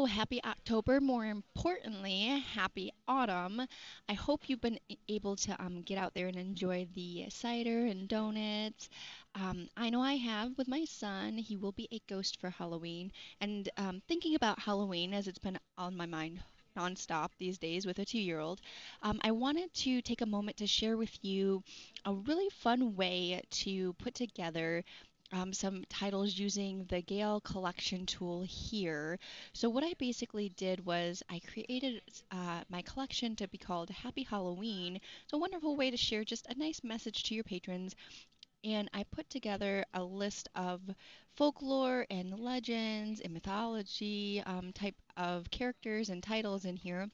Hello, happy October. More importantly, happy autumn. I hope you've been able to um, get out there and enjoy the cider and donuts. Um, I know I have with my son. He will be a ghost for Halloween. And um, thinking about Halloween, as it's been on my mind nonstop these days with a two year old, um, I wanted to take a moment to share with you a really fun way to put together um, some titles using the Gale collection tool here. So what I basically did was I created uh, my collection to be called Happy Halloween. It's a wonderful way to share just a nice message to your patrons. And I put together a list of folklore and legends and mythology um, type of characters and titles in here.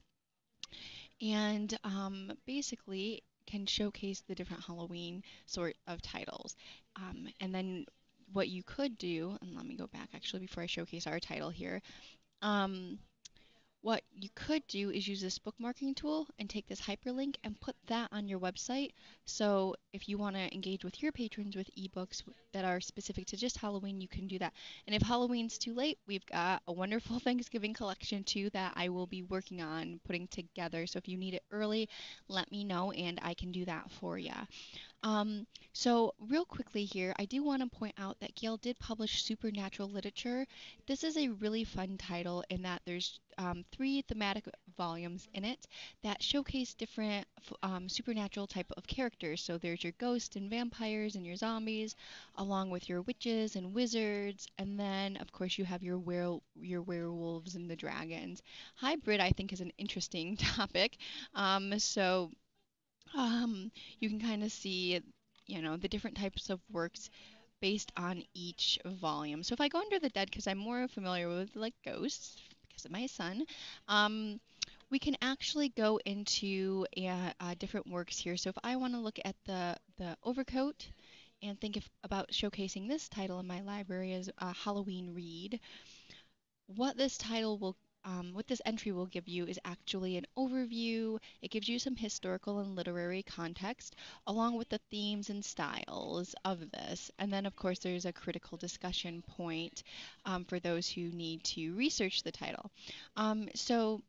And um, basically, can showcase the different Halloween sort of titles. Um, and then what you could do, and let me go back actually before I showcase our title here. Um, what you could do is use this bookmarking tool and take this hyperlink and put that on your website. So if you want to engage with your patrons with ebooks that are specific to just Halloween, you can do that. And if Halloween's too late, we've got a wonderful Thanksgiving collection too that I will be working on putting together. So if you need it early, let me know and I can do that for you. Um, so, real quickly here, I do want to point out that Gale did publish Supernatural Literature. This is a really fun title in that there's um, three thematic volumes in it that showcase different um, supernatural type of characters. So there's your ghosts and vampires and your zombies, along with your witches and wizards, and then of course you have your were your werewolves and the dragons. Hybrid, I think, is an interesting topic. Um, so um, you can kind of see, you know, the different types of works based on each volume. So if I go under the dead, because I'm more familiar with like ghosts because of my son, um, we can actually go into uh, different works here. So if I want to look at the the overcoat and think of, about showcasing this title in my library as a Halloween read, what this title will um, what this entry will give you is actually an overview. It gives you some historical and literary context along with the themes and styles of this. And then, of course, there's a critical discussion point um, for those who need to research the title. Um, so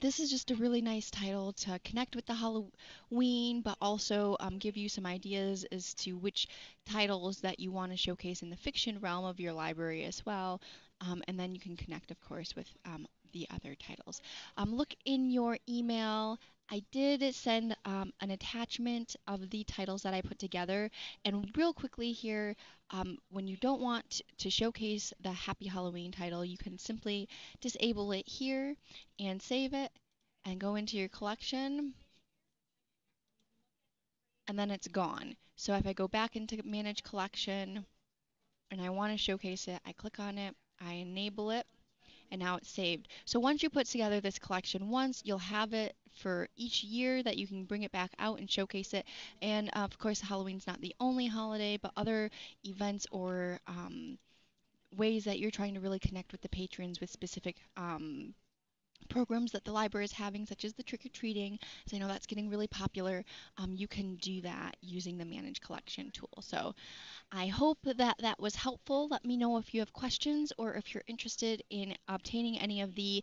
this is just a really nice title to connect with the Halloween, but also um, give you some ideas as to which titles that you want to showcase in the fiction realm of your library as well. Um, and then you can connect, of course, with um, the other titles. Um, look in your email. I did send um, an attachment of the titles that I put together. And real quickly here, when you don't want to showcase the Happy Halloween title, you can simply disable it here and save it and go into your collection. And then it's gone. So if I go back into Manage Collection and I want to showcase it, I click on it, I enable it, and now it's saved. So once you put together this collection once, you'll have it for each year that you can bring it back out and showcase it. And uh, of course, Halloween's not the only holiday, but other events or um, ways that you're trying to really connect with the patrons with specific um, programs that the library is having, such as the trick or treating, so I know that's getting really popular, um, you can do that using the Manage Collection tool. So I hope that that was helpful. Let me know if you have questions or if you're interested in obtaining any of the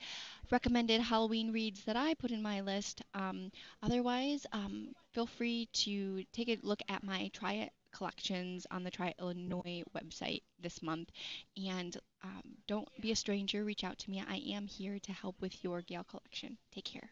recommended Halloween reads that I put in my list. Um, otherwise, um, feel free to take a look at my Try It collections on the Tri Illinois website this month. And um, don't be a stranger, reach out to me. I am here to help with your Gale collection. Take care.